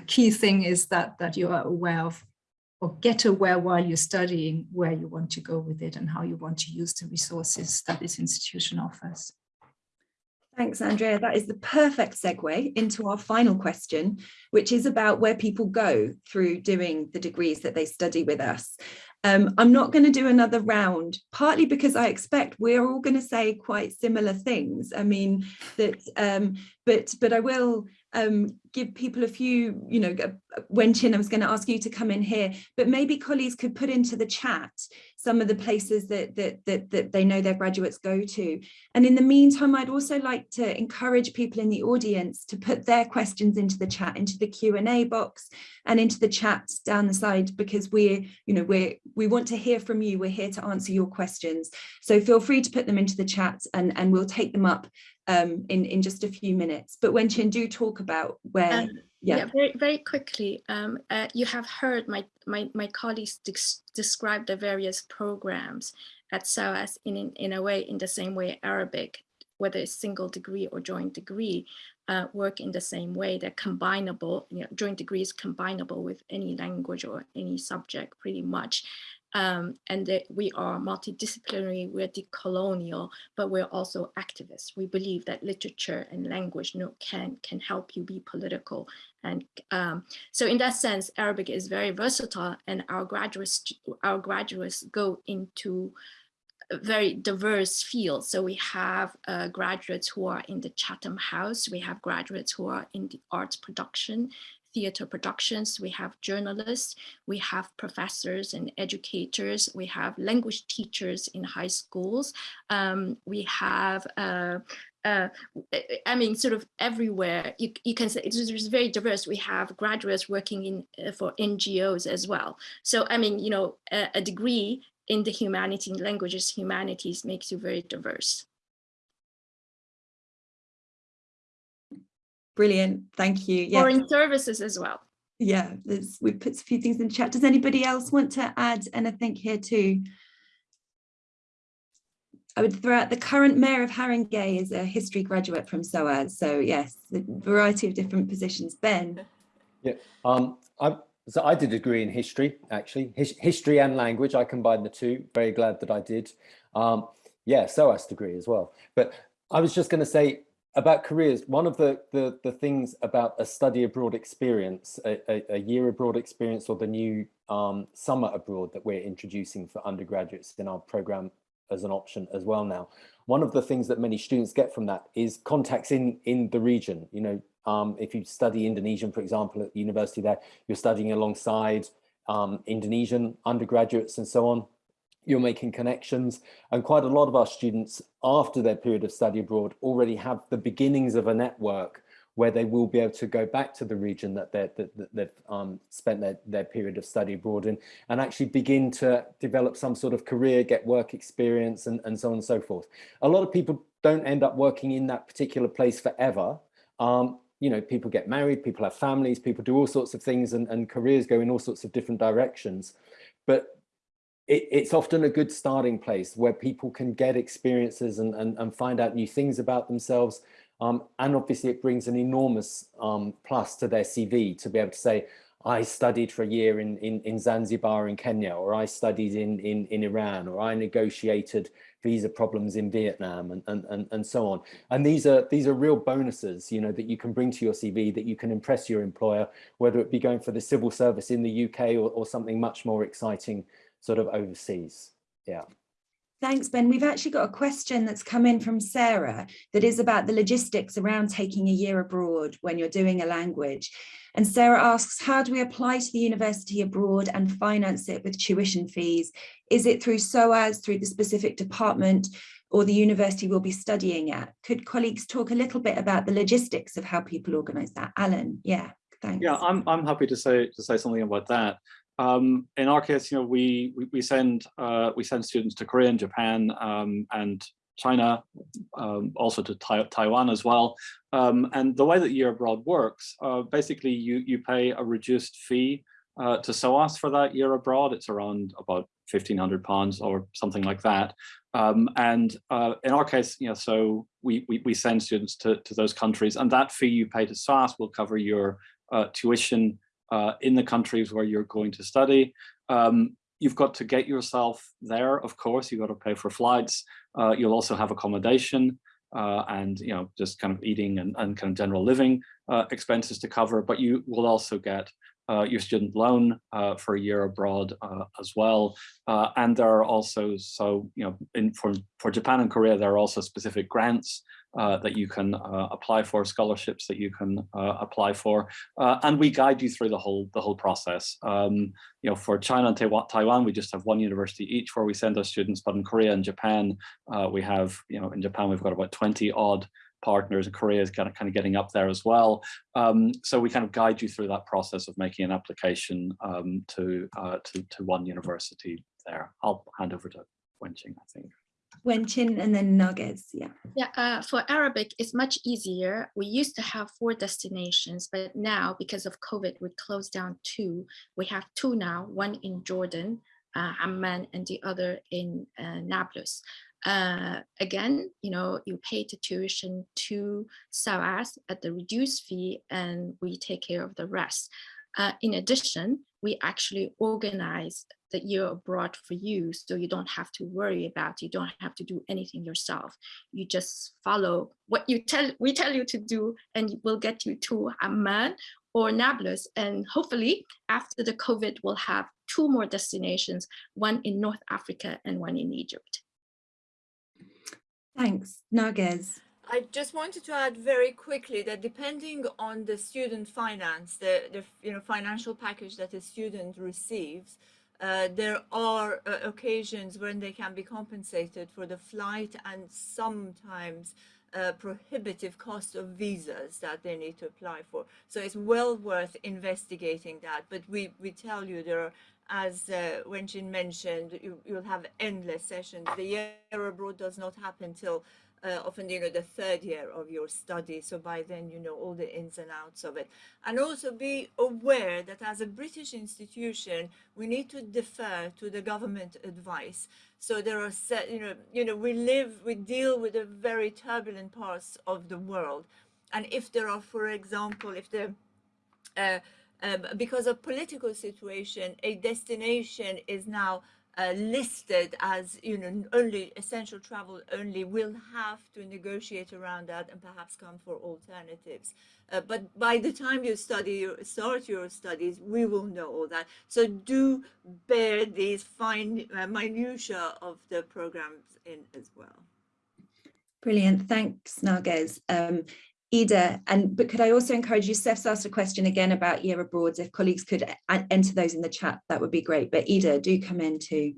[LAUGHS] key thing is that, that you are aware of or get aware while you're studying where you want to go with it and how you want to use the resources that this institution offers. Thanks, Andrea. That is the perfect segue into our final question, which is about where people go through doing the degrees that they study with us. Um, I'm not going to do another round, partly because I expect we're all going to say quite similar things. I mean, that, um, but, but I will um, give people a few, you know, Wenchin, I was going to ask you to come in here, but maybe colleagues could put into the chat some of the places that, that, that, that they know their graduates go to. And in the meantime, I'd also like to encourage people in the audience to put their questions into the chat, into the Q&A box and into the chat down the side, because we're, you know, we're, we want to hear from you. We're here to answer your questions. So feel free to put them into the chat and, and we'll take them up um, in, in just a few minutes. But Wenchin, do talk about where um, yeah. yeah. very very quickly um, uh, you have heard my my, my colleagues describe the various programs at SOAS in, in in a way in the same way Arabic whether it's single degree or joint degree uh, work in the same way they're combinable you know joint degree is combinable with any language or any subject pretty much um, and that we are multidisciplinary, we're decolonial, but we're also activists. We believe that literature and language you know, can, can help you be political. And um, so in that sense, Arabic is very versatile and our graduates, our graduates go into very diverse fields. So we have uh, graduates who are in the Chatham House, we have graduates who are in the arts production, theater productions, we have journalists, we have professors and educators, we have language teachers in high schools, um, we have uh, uh, I mean, sort of everywhere. You, you can say it's, very diverse. We have graduates working in uh, for NGOs as well. So, I mean, you know, a, a degree in the humanities, languages, humanities makes you very diverse. Brilliant, thank you. Yeah. Foreign services as well. Yeah, we put a few things in chat. Does anybody else want to add anything here too? I would throw out the current mayor of Haringey is a history graduate from SOAS. So yes, a variety of different positions. Ben. Yeah, um, I, So I did a degree in history, actually, His, history and language. I combined the two. Very glad that I did. Um, yeah, SOAS degree as well. But I was just going to say about careers. One of the, the, the things about a study abroad experience, a, a, a year abroad experience, or the new um, summer abroad that we're introducing for undergraduates in our program as an option as well now. One of the things that many students get from that is contacts in in the region. You know, um, if you study Indonesian, for example, at the university there, you're studying alongside um, Indonesian undergraduates and so on. You're making connections and quite a lot of our students after their period of study abroad already have the beginnings of a network where they will be able to go back to the region that, that, that they've um, spent their, their period of study abroad in and actually begin to develop some sort of career, get work experience and, and so on and so forth. A lot of people don't end up working in that particular place forever. Um, you know, people get married, people have families, people do all sorts of things and, and careers go in all sorts of different directions. But it, it's often a good starting place where people can get experiences and, and, and find out new things about themselves, um, and obviously it brings an enormous um, plus to their CV to be able to say, I studied for a year in, in, in Zanzibar in Kenya, or I studied in, in, in Iran, or I negotiated visa problems in Vietnam and, and, and, and so on. And these are, these are real bonuses, you know, that you can bring to your CV that you can impress your employer, whether it be going for the civil service in the UK or, or something much more exciting sort of overseas. Yeah. Thanks, Ben. We've actually got a question that's come in from Sarah that is about the logistics around taking a year abroad when you're doing a language. And Sarah asks, how do we apply to the university abroad and finance it with tuition fees? Is it through SOAS, through the specific department, or the university we'll be studying at? Could colleagues talk a little bit about the logistics of how people organise that? Alan, yeah, thanks. Yeah, I'm, I'm happy to say to say something about that. Um, in our case, you know, we we, send uh, we send students to Korea and Japan um, and China, um, also to tai Taiwan as well. Um, and the way that year abroad works, uh, basically you you pay a reduced fee uh, to SOAS for that year abroad. It's around about fifteen hundred pounds or something like that. Um, and uh, in our case, you know, so we, we we send students to to those countries, and that fee you pay to SOAS will cover your uh, tuition uh, in the countries where you're going to study. Um, you've got to get yourself there, of course, you've got to pay for flights. Uh, you'll also have accommodation uh, and, you know, just kind of eating and, and kind of general living uh, expenses to cover, but you will also get uh, your student loan uh, for a year abroad as well. And there are also, so, you know, in, for, for Japan and Korea, there are also specific grants that you can uh, apply for, scholarships that you can apply for. and we guide you through the whole the whole process. Um, you know, for China and Taiwan, we just have one university each where we send our students, but in Korea and Japan, we have, you know, in Japan, we've got about 20 odd partners and Korea is kind of, kind of getting up there as well. Um, so we kind of guide you through that process of making an application um, to, uh, to, to one university there. I'll hand over to Wenchin, I think. Wenchin and then Narges, yeah. Yeah, uh, for Arabic, it's much easier. We used to have four destinations, but now because of COVID, we closed down two. We have two now, one in Jordan, uh, Amman, and the other in uh, Nablus. Uh, again, you know, you pay the tuition to SOAS at the reduced fee and we take care of the rest. Uh, in addition, we actually organize the year abroad for you so you don't have to worry about you don't have to do anything yourself you just follow what you tell we tell you to do and we'll get you to Amman or Nablus and hopefully after the COVID we'll have two more destinations one in North Africa and one in Egypt Thanks. Narges. I just wanted to add very quickly that depending on the student finance, the, the you know financial package that a student receives, uh, there are uh, occasions when they can be compensated for the flight and sometimes uh, prohibitive cost of visas that they need to apply for. So it's well worth investigating that. But we, we tell you there are as uh, Wenchin mentioned, you, will have endless sessions. The year abroad does not happen till uh, often, you know, the third year of your study. So by then, you know, all the ins and outs of it. And also be aware that as a British institution, we need to defer to the government advice. So there are set, you know, you know, we live, we deal with the very turbulent parts of the world. And if there are, for example, if the uh, um, because of political situation, a destination is now uh, listed as you know only essential travel only will have to negotiate around that and perhaps come for alternatives. Uh, but by the time you study start your studies we will know all that. So do bear these fine uh, minutia of the programs in as well. Brilliant. Thanks Narges. Um, Ida, and but could I also encourage you, Steph's asked a question again about year abroad. If colleagues could enter those in the chat, that would be great. But Ida, do come in too.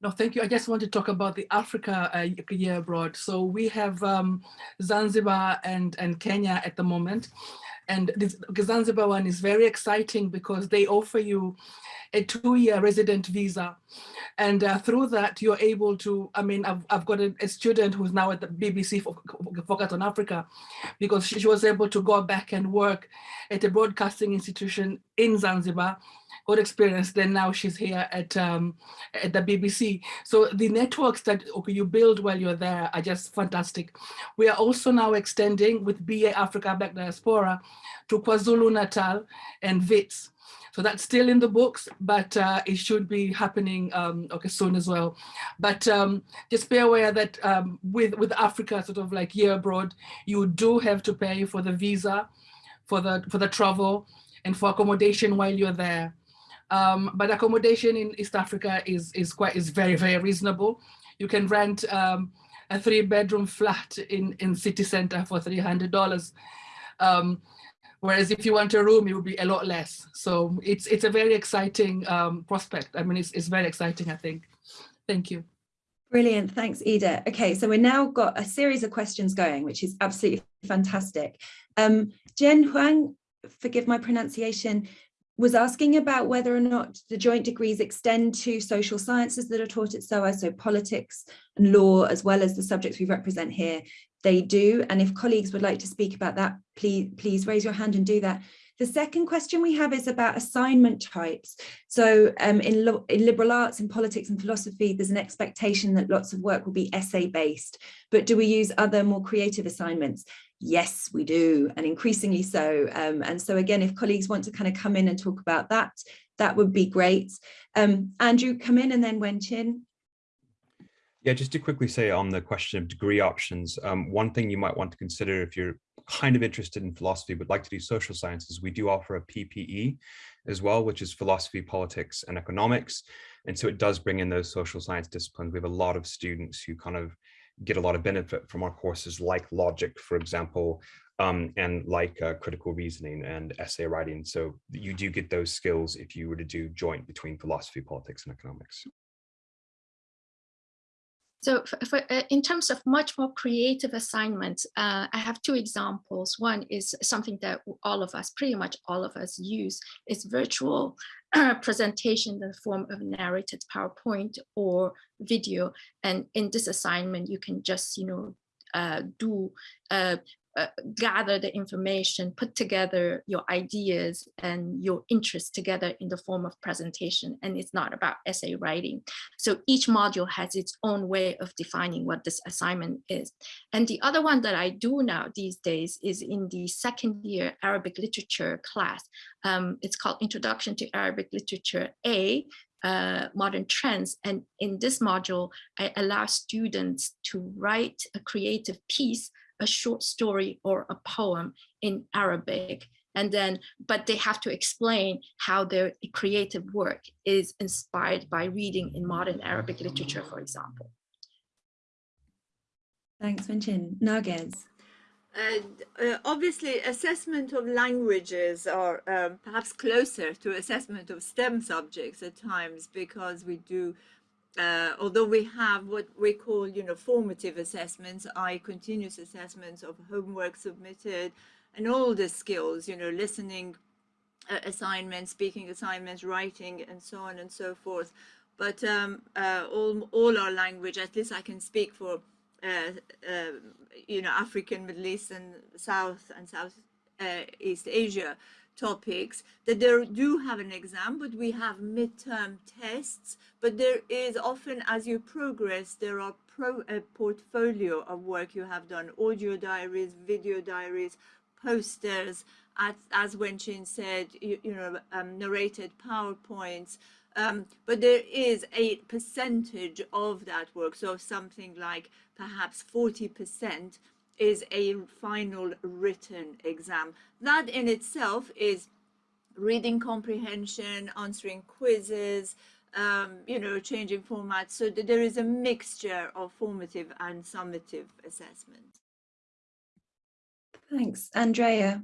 No, thank you. I just want to talk about the Africa uh, year abroad. So we have um, Zanzibar and, and Kenya at the moment. And this Zanzibar one is very exciting because they offer you a two-year resident visa. And uh, through that, you're able to, I mean, I've, I've got a, a student who's now at the BBC Focus on Africa, because she, she was able to go back and work at a broadcasting institution in Zanzibar, good experience. Then now she's here at um, at the BBC. So the networks that you build while you're there are just fantastic. We are also now extending with BA Africa Black Diaspora to KwaZulu Natal and WITS. So that's still in the books, but uh, it should be happening um, okay soon as well. But um, just be aware that um, with with Africa, sort of like year abroad, you do have to pay for the visa, for the for the travel, and for accommodation while you're there. Um, but accommodation in East Africa is is quite is very very reasonable. You can rent um, a three bedroom flat in in city center for three hundred dollars. Um, Whereas if you want a room, it would be a lot less. So it's it's a very exciting um, prospect. I mean, it's, it's very exciting, I think. Thank you. Brilliant. Thanks, Ida. Okay, so we've now got a series of questions going, which is absolutely fantastic. Um, Jen Huang, forgive my pronunciation, was asking about whether or not the joint degrees extend to social sciences that are taught at SOAS, so politics and law, as well as the subjects we represent here they do. And if colleagues would like to speak about that, please, please raise your hand and do that. The second question we have is about assignment types. So um, in, in, liberal arts, in politics and philosophy, there's an expectation that lots of work will be essay based, but do we use other more creative assignments? Yes, we do, and increasingly so. Um, and so again, if colleagues want to kind of come in and talk about that, that would be great. Um, Andrew, come in and then Wenchin. Yeah, just to quickly say on the question of degree options, um, one thing you might want to consider if you're kind of interested in philosophy but like to do social sciences, we do offer a PPE as well, which is philosophy, politics, and economics. And so it does bring in those social science disciplines. We have a lot of students who kind of get a lot of benefit from our courses like logic, for example, um, and like uh, critical reasoning and essay writing. So you do get those skills if you were to do joint between philosophy, politics, and economics. So for, for, uh, in terms of much more creative assignments, uh, I have two examples. One is something that all of us, pretty much all of us use, is virtual uh, [CLEARS THROAT] presentation in the form of narrated PowerPoint or video. And in this assignment, you can just, you know, uh, do uh, gather the information, put together your ideas and your interests together in the form of presentation. And it's not about essay writing. So each module has its own way of defining what this assignment is. And the other one that I do now these days is in the second year Arabic literature class. Um, it's called Introduction to Arabic Literature A, uh, modern trends. And in this module, I allow students to write a creative piece a short story or a poem in Arabic and then but they have to explain how their creative work is inspired by reading in modern Arabic literature, for example. Thanks, Wenchin. Narges. Uh, uh, obviously, assessment of languages are um, perhaps closer to assessment of STEM subjects at times because we do uh, although we have what we call, you know, formative assessments, i.e. continuous assessments of homework submitted and all the skills, you know, listening uh, assignments, speaking assignments, writing, and so on and so forth. But um, uh, all, all our language, at least I can speak for, uh, uh, you know, African, Middle East and South and South uh, East Asia topics that they do have an exam, but we have midterm tests. But there is often, as you progress, there are pro, a portfolio of work you have done, audio diaries, video diaries, posters, as, as Wenchin said, you, you know, um, narrated PowerPoints, um, but there is a percentage of that work, so something like perhaps 40% is a final written exam. That in itself is reading comprehension, answering quizzes, um, you know, changing formats. So that there is a mixture of formative and summative assessment. Thanks. Andrea.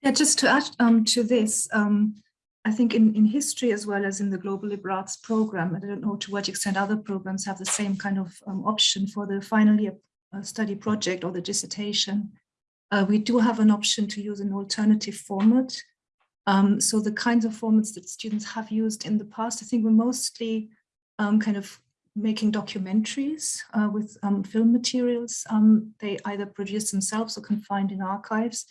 Yeah, just to add um, to this, um, I think in, in history as well as in the Global Liberal Arts program, I don't know to what extent other programs have the same kind of um, option for the final year study project or the dissertation. Uh, we do have an option to use an alternative format. Um, so the kinds of formats that students have used in the past, I think we're mostly um, kind of making documentaries uh, with um, film materials. Um, they either produce themselves or can find in archives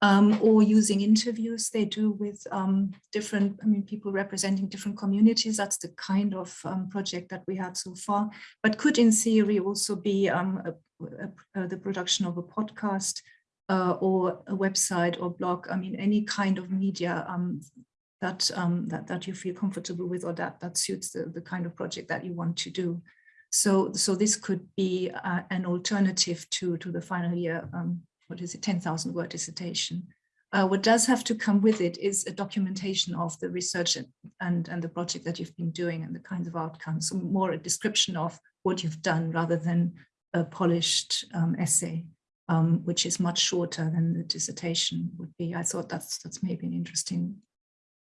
um, or using interviews they do with um, different, I mean, people representing different communities. That's the kind of um, project that we had so far, but could in theory also be um, a, a, a, the production of a podcast uh, or a website or blog. I mean, any kind of media um, that, um, that, that you feel comfortable with or that, that suits the, the kind of project that you want to do. So, so this could be uh, an alternative to, to the final year um, what is it, 10,000 word dissertation. Uh, what does have to come with it is a documentation of the research and, and, and the project that you've been doing and the kinds of outcomes, so more a description of what you've done rather than a polished um, essay, um, which is much shorter than the dissertation would be. I thought that's, that's maybe an interesting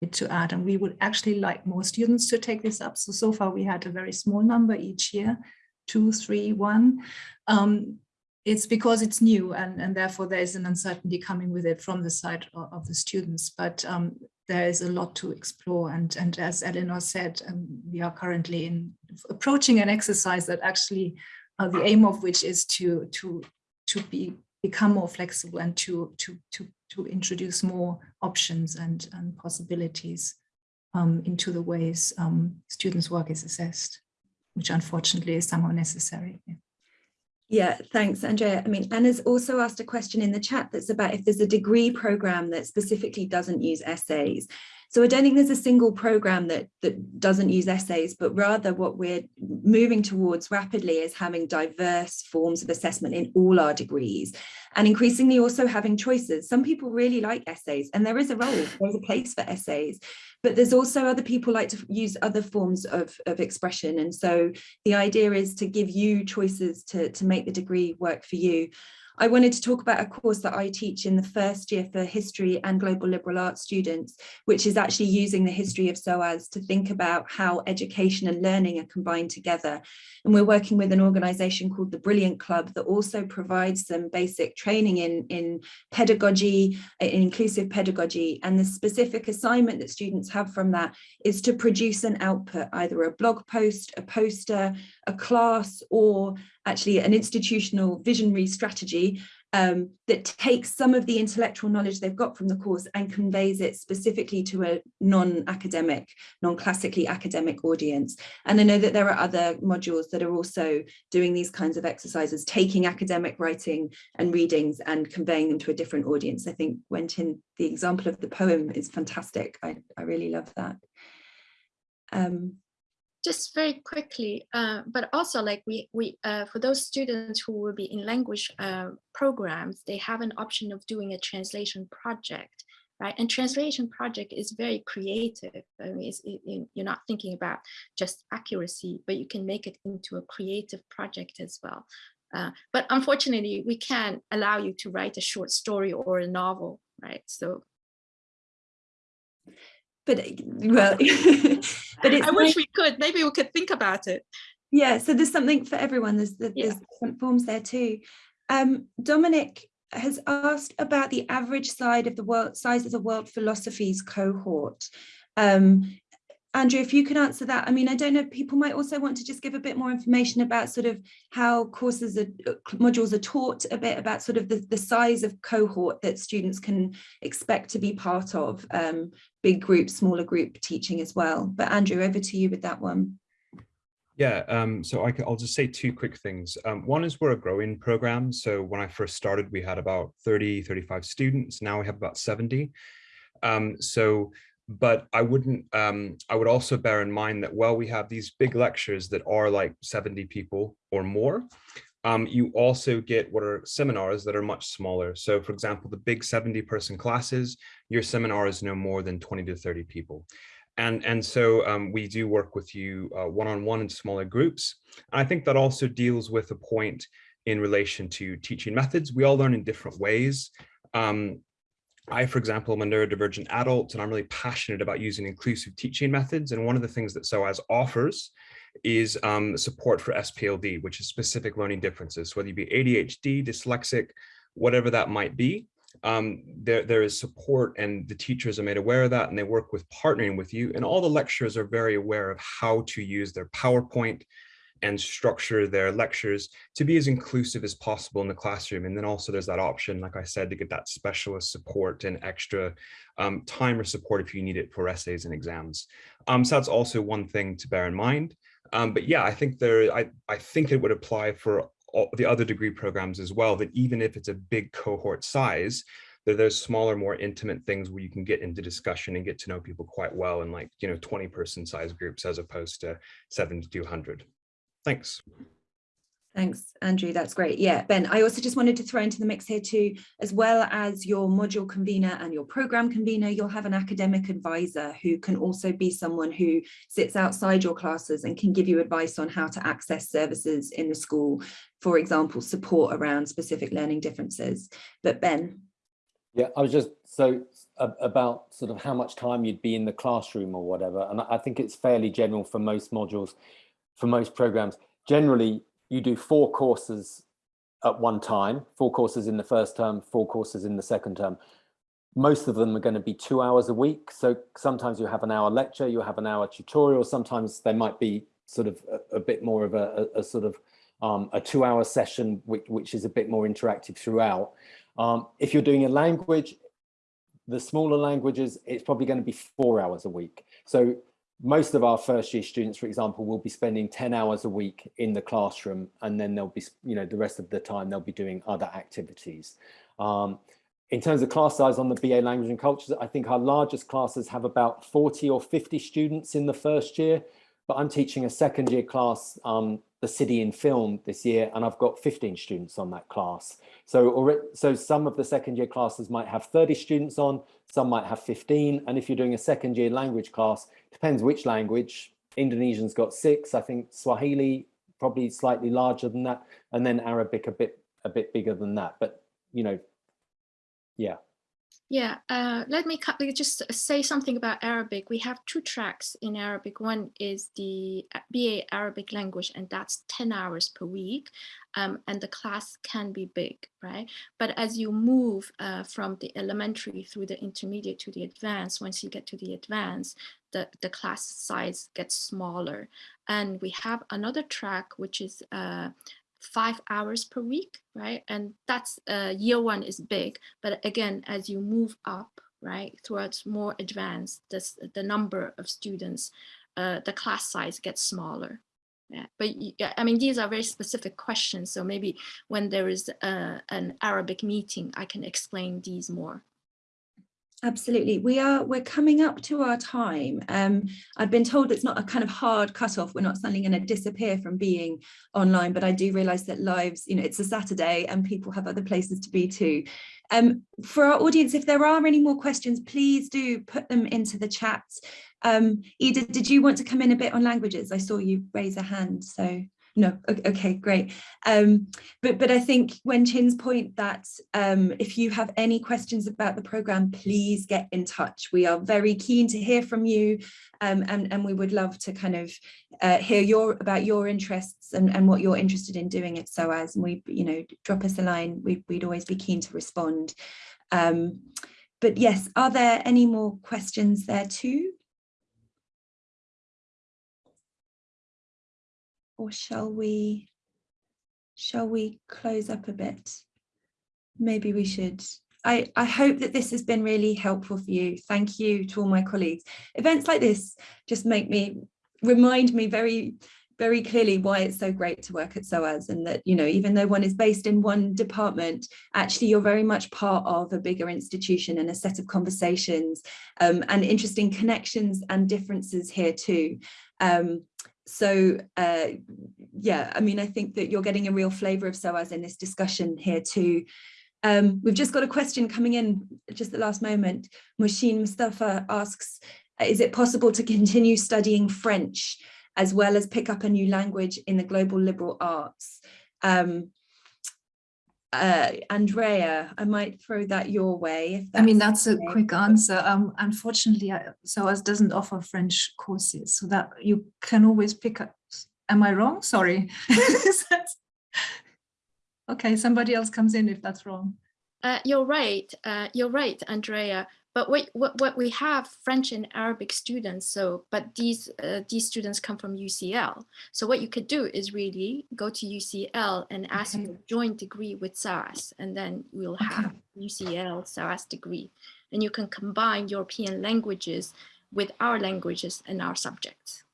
bit to add. And we would actually like more students to take this up. So, so far we had a very small number each year, two, three, one. Um, it's because it's new and, and therefore there is an uncertainty coming with it from the side of, of the students. But um, there is a lot to explore. And, and as Eleanor said, um, we are currently in approaching an exercise that actually uh, the aim of which is to, to, to be become more flexible and to, to, to, to introduce more options and, and possibilities um, into the ways um, students' work is assessed, which unfortunately is somehow necessary. Yeah. Yeah, thanks, Andrea. I mean, Anna's also asked a question in the chat that's about if there's a degree program that specifically doesn't use essays. So I don't think there's a single program that, that doesn't use essays, but rather what we're moving towards rapidly is having diverse forms of assessment in all our degrees and increasingly also having choices. Some people really like essays and there is a role, there's a place for essays, but there's also other people like to use other forms of, of expression. And so the idea is to give you choices to, to make the degree work for you. I wanted to talk about a course that I teach in the first year for history and global liberal arts students, which is actually using the history of SOAS to think about how education and learning are combined together. And we're working with an organization called the Brilliant Club that also provides some basic training in, in pedagogy, uh, in inclusive pedagogy. And the specific assignment that students have from that is to produce an output, either a blog post, a poster, a class, or actually an institutional visionary strategy um, that takes some of the intellectual knowledge they've got from the course and conveys it specifically to a non-academic, non-classically academic audience. And I know that there are other modules that are also doing these kinds of exercises, taking academic writing and readings and conveying them to a different audience. I think Wenchin, the example of the poem is fantastic. I, I really love that. Um, just very quickly, uh, but also like we, we uh, for those students who will be in language uh, programs, they have an option of doing a translation project, right? And translation project is very creative. I mean, it, you're not thinking about just accuracy, but you can make it into a creative project as well. Uh, but unfortunately, we can't allow you to write a short story or a novel, right? So but well [LAUGHS] but i wish we could. Maybe we could think about it. Yeah so there's something for everyone. There's, there's yeah. different forms there too. Um, dominic has asked about the average side of the world size of the world philosophies cohort. Um, Andrew, if you could answer that. I mean, I don't know, people might also want to just give a bit more information about sort of how courses are, uh, modules are taught, a bit about sort of the, the size of cohort that students can expect to be part of, um, big group, smaller group teaching as well. But Andrew, over to you with that one. Yeah, um, so I will just say two quick things. Um, one is we're a growing program. So when I first started, we had about 30, 35 students. Now we have about 70. Um, so, but I wouldn't, um, I would also bear in mind that while we have these big lectures that are like 70 people or more, um, you also get what are seminars that are much smaller. So for example, the big 70 person classes, your seminar is no more than 20 to 30 people. And, and so um, we do work with you uh, one-on-one -on -one in smaller groups. And I think that also deals with a point in relation to teaching methods. We all learn in different ways. Um, I, for example, am a neurodivergent adult and I'm really passionate about using inclusive teaching methods. And one of the things that SOAS offers is um, support for SPLD, which is specific learning differences, whether you be ADHD, dyslexic, whatever that might be um, there, there is support and the teachers are made aware of that and they work with partnering with you and all the lecturers are very aware of how to use their PowerPoint and structure their lectures to be as inclusive as possible in the classroom. And then also there's that option, like I said, to get that specialist support and extra um, time or support if you need it for essays and exams. Um, so that's also one thing to bear in mind. Um, but yeah, I think there, I, I think it would apply for all the other degree programs as well, that even if it's a big cohort size, that there's smaller, more intimate things where you can get into discussion and get to know people quite well in like, you know, 20 person size groups as opposed to seven to 200. Thanks. Thanks, Andrew. That's great. Yeah, Ben, I also just wanted to throw into the mix here too, as well as your module convener and your program convener, you'll have an academic advisor who can also be someone who sits outside your classes and can give you advice on how to access services in the school, for example, support around specific learning differences. But Ben. Yeah, I was just so about sort of how much time you'd be in the classroom or whatever. And I think it's fairly general for most modules, for most programs. Generally, you do four courses at one time, four courses in the first term, four courses in the second term. Most of them are going to be two hours a week. So sometimes you have an hour lecture, you have an hour tutorial. Sometimes there might be sort of a, a bit more of a, a, a sort of um, a two hour session, which, which, is a bit more interactive throughout. Um, if you're doing a language, the smaller languages, it's probably going to be four hours a week. So most of our first year students, for example, will be spending 10 hours a week in the classroom and then they'll be, you know, the rest of the time they'll be doing other activities. Um, in terms of class size on the BA language and cultures, I think our largest classes have about 40 or 50 students in the first year, but I'm teaching a second year class, um, the city in film this year, and I've got 15 students on that class. So, so some of the second year classes might have 30 students on, some might have 15. And if you're doing a second year language class, depends which language. Indonesian's got six, I think Swahili probably slightly larger than that, and then Arabic a bit a bit bigger than that. But you know, yeah. Yeah, uh, let me just say something about Arabic. We have two tracks in Arabic. One is the uh, BA Arabic language, and that's 10 hours per week. Um, and the class can be big, right? But as you move uh, from the elementary through the intermediate to the advanced, once you get to the advanced, the, the class size gets smaller. And we have another track, which is uh, five hours per week, right? And that's uh, year one is big, but again, as you move up, right, towards more advanced, this, the number of students, uh, the class size gets smaller. Yeah, but I mean, these are very specific questions. So maybe when there is a, uh, an Arabic meeting, I can explain these more. Absolutely. We are, we're coming up to our time. Um, I've been told it's not a kind of hard cutoff. We're not suddenly going to disappear from being online, but I do realize that lives, you know, it's a Saturday and people have other places to be too. Um, for our audience, if there are any more questions, please do put them into the chat. Um, Ida, did you want to come in a bit on languages? I saw you raise a hand, so no okay great. Um, but but i think Wen-chin's point that um, if you have any questions about the program please get in touch. We are very keen to hear from you um, and and we would love to kind of uh, hear your about your interests and and what you're interested in doing. At SOAS and we you know drop us a line we, we'd always be keen to respond. Um, but yes are there any more questions there too or shall we shall we close up a bit maybe we should I, I hope that this has been really helpful for you. Thank you to all my colleagues. Events like this just make me, remind me very, very clearly why it's so great to work at SOAS and that, you know, even though one is based in one department, actually you're very much part of a bigger institution and a set of conversations um, and interesting connections and differences here too. Um, so uh, yeah, I mean, I think that you're getting a real flavour of SOAS in this discussion here too. Um, we've just got a question coming in just the last moment. Mushin Mustafa asks, is it possible to continue studying French as well as pick up a new language in the global liberal arts? Um, uh, Andrea, I might throw that your way. I mean, that's a quick answer. Um, unfortunately, I, SOAS doesn't offer French courses, so that you can always pick up. Am I wrong? Sorry. [LAUGHS] okay, somebody else comes in if that's wrong. Uh, you're right. Uh, you're right, Andrea. But what, what, what we have French and Arabic students. So, but these uh, these students come from UCL. So what you could do is really go to UCL and ask Okay. for a joint degree with SOAS, and then we'll have UCL SOAS degree, and you can combine European languages with our languages and our subjects.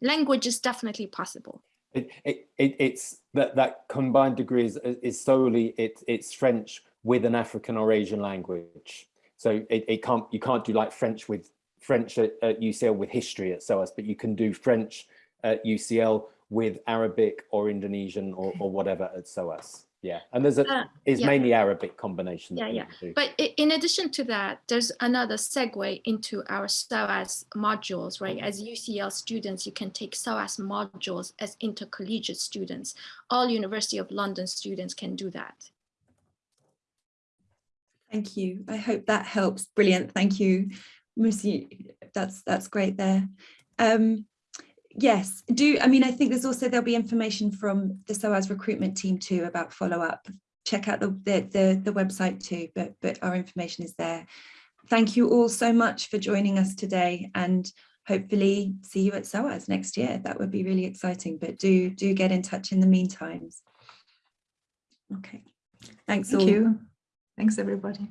Language is definitely possible. It, it, it, it's that, that combined degree is, is solely it, it's French with an African or Asian language. So it, it can't you can't do like French with French at, at UCL with history at SOAS, but you can do French at UCL with Arabic or Indonesian or, or whatever at SOAS. Yeah, and there's a Uh, it's yeah. mainly Arabic combination. Yeah, yeah. do. But in addition to that, there's another segue into our SOAS modules, right? As UCL students, you can take SOAS modules as intercollegiate students. All University of London students can do that. Thank you. I hope that helps. Brilliant. Thank you. Musi, that's that's great there. Um, yes, do I mean I think there's also there'll be information from the SOAS recruitment team too about follow-up. Check out the, the the the website too, but but our information is there. Thank you all so much for joining us today and hopefully see you at SOAS next year. That would be really exciting, but do do get in touch in the meantime. Okay. Thanks Thank all. you. Thanks, everybody.